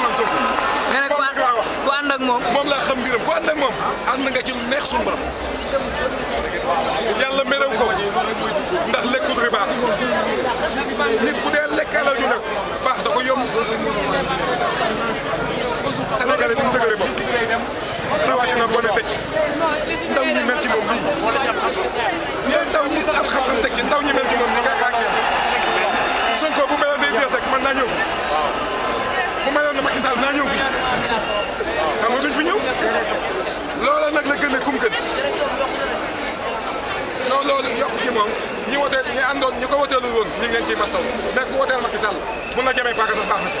nga ne ku ànd ku ànd ak moom moom laa xam mbiram ku ànd ak moom ànd nga ci lu neex suñu borom yàlla merew ko ndax lekkul riba nit bu dee lekk alal ju nag baax da ko yomb sénégalais bi mu dëgëre bopp rawatina boo ne teg ndaw ñi mel ci moom nii mais ndaw ñi am xam-xam teg ci ndaw ñi mel ci moom nii nga xam ne Sonko bu meloon day bees rek man naa ñëw fi bu meloon na Macky Sall naa ñëw fi xam nga duñ fi ñëw loola nag la gën a kum gën non loolu yokk ji moom ñi wotee ñi àndoon ñi ko woteelul woon ñu ngi leen ciy masaw mais ku woteel Macky Sall bu la jamee paaka sax baax na ci